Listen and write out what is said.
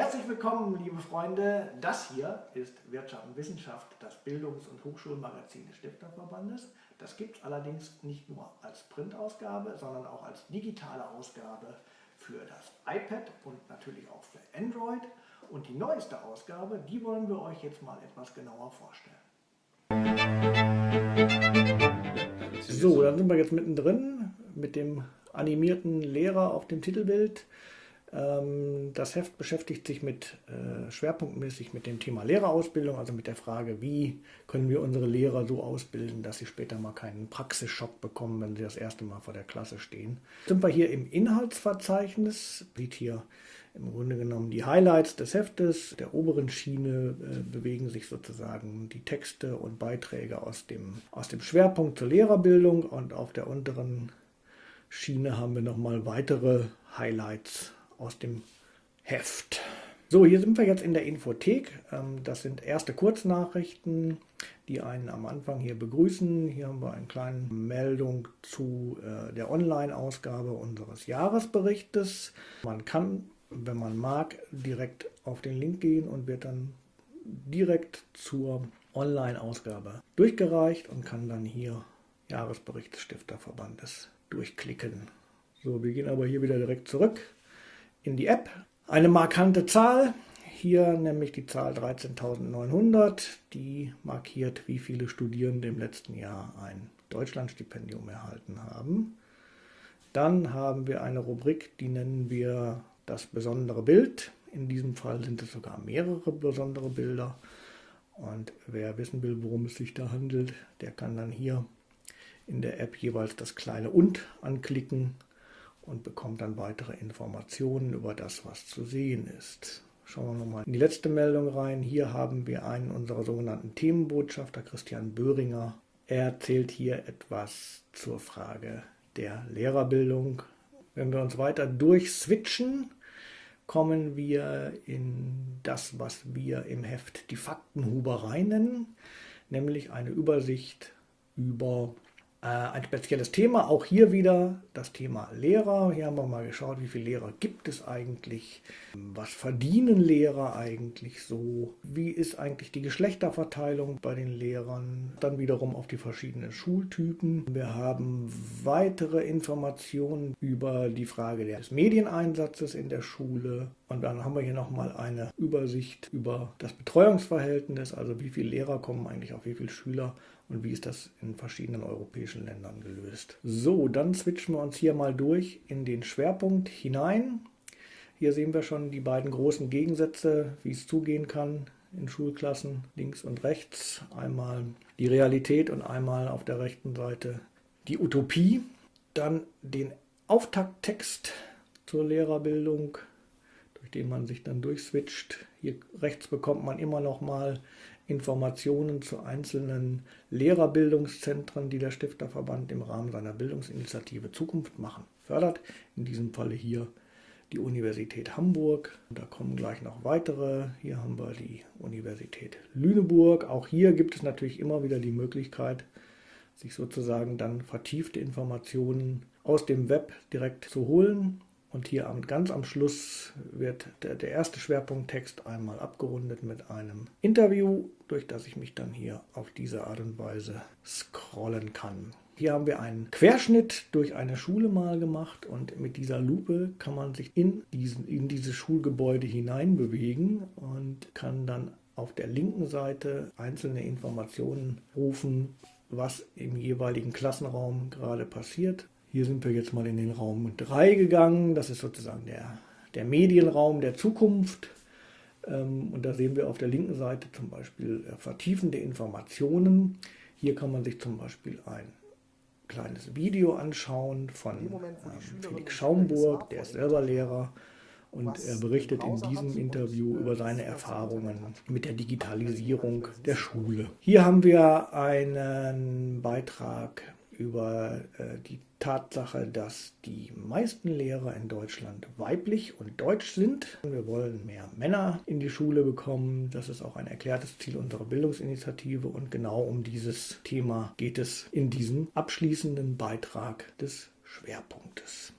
Herzlich willkommen, liebe Freunde. Das hier ist Wirtschaft und Wissenschaft, das Bildungs- und Hochschulmagazin des Stifterverbandes. Das gibt es allerdings nicht nur als Printausgabe, sondern auch als digitale Ausgabe für das iPad und natürlich auch für Android. Und die neueste Ausgabe, die wollen wir euch jetzt mal etwas genauer vorstellen. So, dann sind wir jetzt mittendrin mit dem animierten Lehrer auf dem Titelbild. Ähm, das Heft beschäftigt sich mit äh, schwerpunktmäßig mit dem Thema Lehrerausbildung, also mit der Frage, wie können wir unsere Lehrer so ausbilden, dass sie später mal keinen Praxisschock bekommen, wenn sie das erste Mal vor der Klasse stehen. Sind wir hier im Inhaltsverzeichnis, sieht hier im Grunde genommen die Highlights des Heftes. Der oberen Schiene äh, bewegen sich sozusagen die Texte und Beiträge aus dem, aus dem Schwerpunkt zur Lehrerbildung und auf der unteren Schiene haben wir nochmal weitere Highlights aus dem Heft. So, hier sind wir jetzt in der Infothek. Ähm, das sind erste Kurznachrichten, die einen am Anfang hier begrüßen. Hier haben wir eine kleine Meldung zu äh, der Online-Ausgabe unseres Jahresberichtes. Man kann, wenn man mag, direkt auf den Link gehen und wird dann direkt zur Online-Ausgabe durchgereicht und kann dann hier Jahresbericht des Stifterverbandes durchklicken. So, wir gehen aber hier wieder direkt zurück in die App. Eine markante Zahl, hier nämlich die Zahl 13.900, die markiert, wie viele Studierende im letzten Jahr ein Deutschlandstipendium erhalten haben. Dann haben wir eine Rubrik, die nennen wir das besondere Bild. In diesem Fall sind es sogar mehrere besondere Bilder. Und wer wissen will, worum es sich da handelt, der kann dann hier in der App jeweils das kleine und anklicken und bekommt dann weitere Informationen über das, was zu sehen ist. Schauen wir nochmal in die letzte Meldung rein. Hier haben wir einen unserer sogenannten Themenbotschafter, Christian Böhringer. Er erzählt hier etwas zur Frage der Lehrerbildung. Wenn wir uns weiter durchswitchen, kommen wir in das, was wir im Heft die Faktenhuberei nennen, nämlich eine Übersicht über ein spezielles Thema, auch hier wieder das Thema Lehrer. Hier haben wir mal geschaut, wie viele Lehrer gibt es eigentlich, was verdienen Lehrer eigentlich so, wie ist eigentlich die Geschlechterverteilung bei den Lehrern, dann wiederum auf die verschiedenen Schultypen. Wir haben weitere Informationen über die Frage des Medieneinsatzes in der Schule und dann haben wir hier nochmal eine Übersicht über das Betreuungsverhältnis, also wie viele Lehrer kommen eigentlich auf wie viele Schüler und wie ist das in verschiedenen europäischen Ländern gelöst. So, dann switchen wir uns hier mal durch in den Schwerpunkt hinein. Hier sehen wir schon die beiden großen Gegensätze, wie es zugehen kann in Schulklassen, links und rechts. Einmal die Realität und einmal auf der rechten Seite die Utopie. Dann den Auftakttext zur Lehrerbildung, den man sich dann durchswitcht. Hier rechts bekommt man immer noch mal Informationen zu einzelnen Lehrerbildungszentren, die der Stifterverband im Rahmen seiner Bildungsinitiative Zukunft machen, fördert. In diesem Falle hier die Universität Hamburg. Da kommen gleich noch weitere. Hier haben wir die Universität Lüneburg. Auch hier gibt es natürlich immer wieder die Möglichkeit, sich sozusagen dann vertiefte Informationen aus dem Web direkt zu holen. Und hier am, ganz am Schluss wird der, der erste Schwerpunkttext einmal abgerundet mit einem Interview, durch das ich mich dann hier auf diese Art und Weise scrollen kann. Hier haben wir einen Querschnitt durch eine Schule mal gemacht und mit dieser Lupe kann man sich in, diesen, in dieses Schulgebäude hineinbewegen und kann dann auf der linken Seite einzelne Informationen rufen, was im jeweiligen Klassenraum gerade passiert. Hier sind wir jetzt mal in den Raum 3 gegangen. Das ist sozusagen der, der Medienraum der Zukunft. Ähm, und da sehen wir auf der linken Seite zum Beispiel äh, vertiefende Informationen. Hier kann man sich zum Beispiel ein kleines Video anschauen von ähm, Felix Schaumburg, der ist selber Lehrer. Und er berichtet in diesem Interview über seine Erfahrungen mit der Digitalisierung der Schule. Hier haben wir einen Beitrag über äh, die Tatsache, dass die meisten Lehrer in Deutschland weiblich und deutsch sind. Wir wollen mehr Männer in die Schule bekommen. Das ist auch ein erklärtes Ziel unserer Bildungsinitiative und genau um dieses Thema geht es in diesem abschließenden Beitrag des Schwerpunktes.